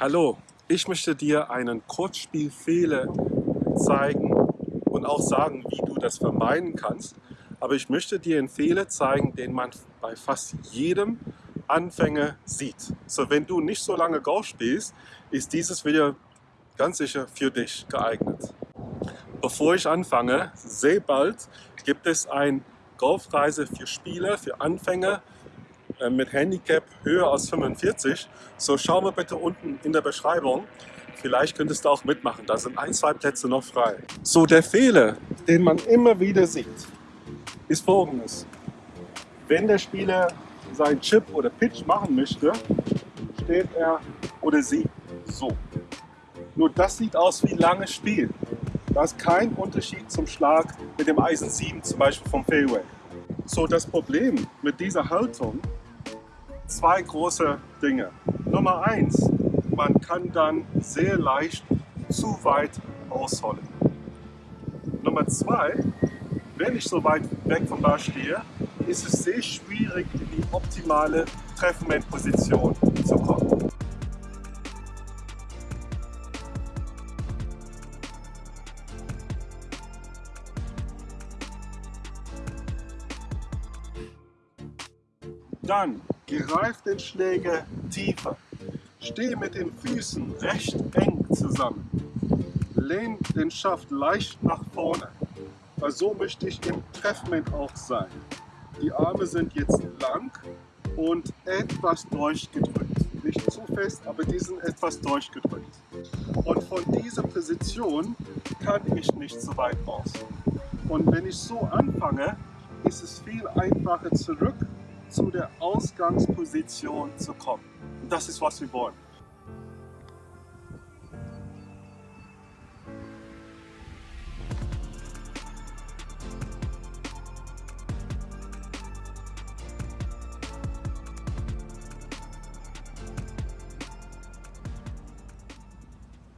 Hallo, ich möchte dir einen Kurzspielfehler zeigen und auch sagen, wie du das vermeiden kannst. Aber ich möchte dir einen Fehler zeigen, den man bei fast jedem Anfänger sieht. So, wenn du nicht so lange Golf spielst, ist dieses Video ganz sicher für dich geeignet. Bevor ich anfange, sehr bald gibt es ein Golfreise für Spieler, für Anfänger mit Handicap höher als 45. So schau mal bitte unten in der Beschreibung. Vielleicht könntest du auch mitmachen. Da sind ein, zwei Plätze noch frei. So der Fehler, den man immer wieder sieht, ist folgendes. Wenn der Spieler seinen Chip oder Pitch machen möchte, steht er oder sie so. Nur das sieht aus wie langes Spiel. Da ist kein Unterschied zum Schlag mit dem Eisen 7 zum Beispiel vom Fairway. So das Problem mit dieser Haltung zwei große Dinge. Nummer eins, man kann dann sehr leicht zu weit ausholen. Nummer zwei, wenn ich so weit weg vom Ball stehe, ist es sehr schwierig, in die optimale Treffmomentposition zu kommen. Dann greif den Schläger tiefer. Stehe mit den Füßen recht eng zusammen. Lehn den Schaft leicht nach vorne. Weil so möchte ich im Treffmoment auch sein. Die Arme sind jetzt lang und etwas durchgedrückt. Nicht zu fest, aber die sind etwas durchgedrückt. Und von dieser Position kann ich nicht so weit raus. Und wenn ich so anfange, ist es viel einfacher zurück zu der Ausgangsposition zu kommen. Das ist, was wir wollen.